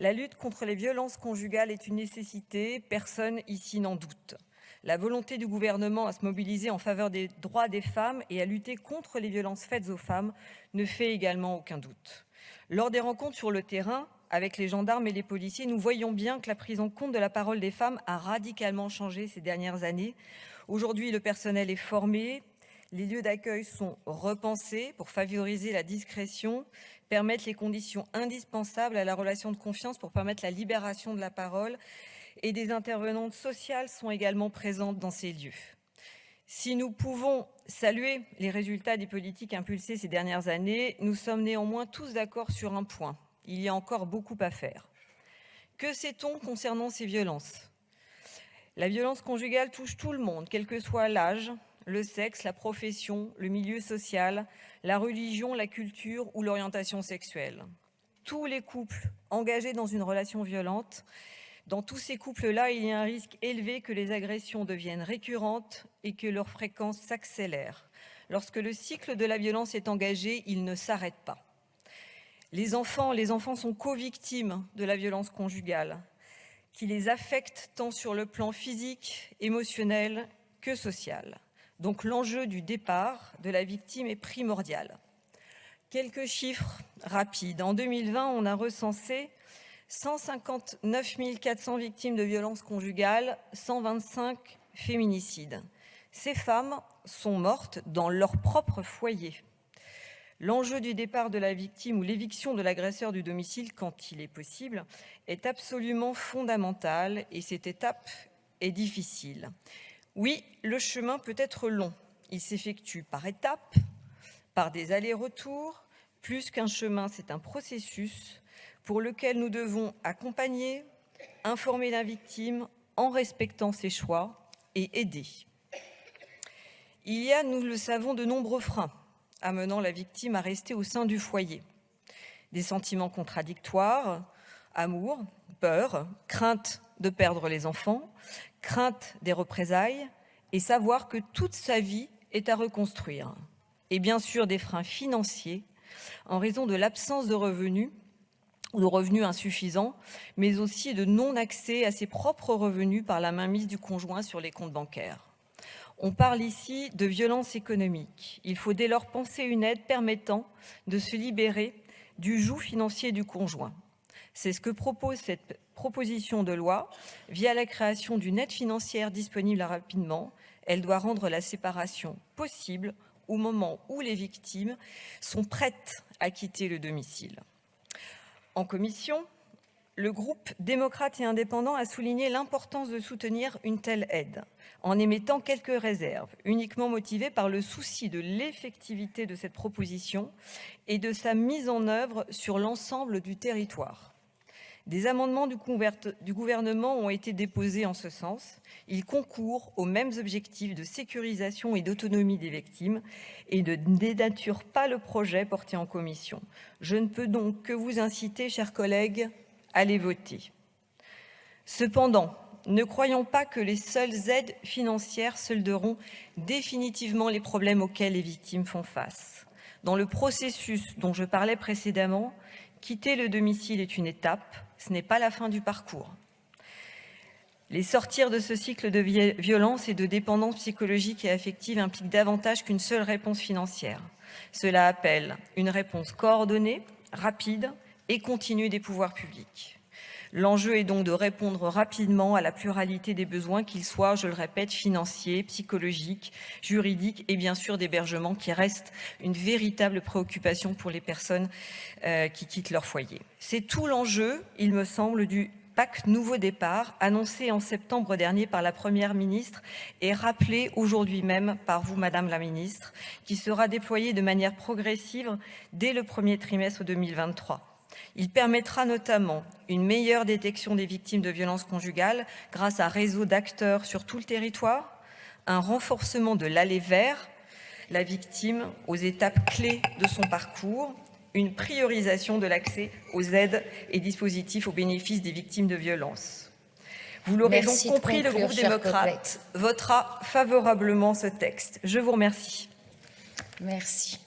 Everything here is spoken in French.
La lutte contre les violences conjugales est une nécessité, personne ici n'en doute. La volonté du gouvernement à se mobiliser en faveur des droits des femmes et à lutter contre les violences faites aux femmes ne fait également aucun doute. Lors des rencontres sur le terrain, avec les gendarmes et les policiers, nous voyons bien que la prise en compte de la parole des femmes a radicalement changé ces dernières années. Aujourd'hui, le personnel est formé, les lieux d'accueil sont repensés pour favoriser la discrétion, permettre les conditions indispensables à la relation de confiance pour permettre la libération de la parole et des intervenantes sociales sont également présentes dans ces lieux. Si nous pouvons saluer les résultats des politiques impulsées ces dernières années, nous sommes néanmoins tous d'accord sur un point. Il y a encore beaucoup à faire. Que sait-on concernant ces violences? La violence conjugale touche tout le monde, quel que soit l'âge, le sexe, la profession, le milieu social, la religion, la culture ou l'orientation sexuelle. Tous les couples engagés dans une relation violente dans tous ces couples-là, il y a un risque élevé que les agressions deviennent récurrentes et que leur fréquence s'accélère. Lorsque le cycle de la violence est engagé, il ne s'arrête pas. Les enfants, les enfants sont co-victimes de la violence conjugale, qui les affecte tant sur le plan physique, émotionnel que social. Donc l'enjeu du départ de la victime est primordial. Quelques chiffres rapides. En 2020, on a recensé 159 400 victimes de violences conjugales, 125 féminicides. Ces femmes sont mortes dans leur propre foyer. L'enjeu du départ de la victime ou l'éviction de l'agresseur du domicile, quand il est possible, est absolument fondamental et cette étape est difficile. Oui, le chemin peut être long. Il s'effectue par étapes, par des allers-retours. Plus qu'un chemin, c'est un processus pour lequel nous devons accompagner, informer la victime en respectant ses choix et aider. Il y a, nous le savons, de nombreux freins amenant la victime à rester au sein du foyer. Des sentiments contradictoires, amour, peur, crainte de perdre les enfants, crainte des représailles et savoir que toute sa vie est à reconstruire. Et bien sûr des freins financiers en raison de l'absence de revenus de revenus insuffisants, mais aussi de non-accès à ses propres revenus par la mainmise du conjoint sur les comptes bancaires. On parle ici de violence économique. Il faut dès lors penser une aide permettant de se libérer du joug financier du conjoint. C'est ce que propose cette proposition de loi via la création d'une aide financière disponible rapidement. Elle doit rendre la séparation possible au moment où les victimes sont prêtes à quitter le domicile. En commission, le groupe démocrate et indépendant a souligné l'importance de soutenir une telle aide, en émettant quelques réserves, uniquement motivées par le souci de l'effectivité de cette proposition et de sa mise en œuvre sur l'ensemble du territoire. Des amendements du, gouvernement ont été déposés en ce sens. Ils concourent aux mêmes objectifs de sécurisation et d'autonomie des victimes et ne dénaturent pas le projet porté en commission. Je ne peux donc que vous inciter, chers collègues, à les voter. Cependant, ne croyons pas que les seules aides financières solderont définitivement les problèmes auxquels les victimes font face. Dans le processus dont je parlais précédemment, quitter le domicile est une étape, ce n'est pas la fin du parcours. Les sortir de ce cycle de violence et de dépendance psychologique et affective implique davantage qu'une seule réponse financière. Cela appelle une réponse coordonnée, rapide et continue des pouvoirs publics. L'enjeu est donc de répondre rapidement à la pluralité des besoins, qu'ils soient, je le répète, financiers, psychologiques, juridiques et bien sûr d'hébergement qui reste une véritable préoccupation pour les personnes euh, qui quittent leur foyer. C'est tout l'enjeu, il me semble, du PAC Nouveau Départ, annoncé en septembre dernier par la Première ministre et rappelé aujourd'hui même par vous, Madame la Ministre, qui sera déployé de manière progressive dès le premier trimestre 2023. Il permettra notamment une meilleure détection des victimes de violences conjugales grâce à un réseau d'acteurs sur tout le territoire, un renforcement de l'aller vers la victime aux étapes clés de son parcours, une priorisation de l'accès aux aides et dispositifs au bénéfice des victimes de violences. Vous l'aurez donc compris, le groupe démocrate votera favorablement ce texte. Je vous remercie. Merci.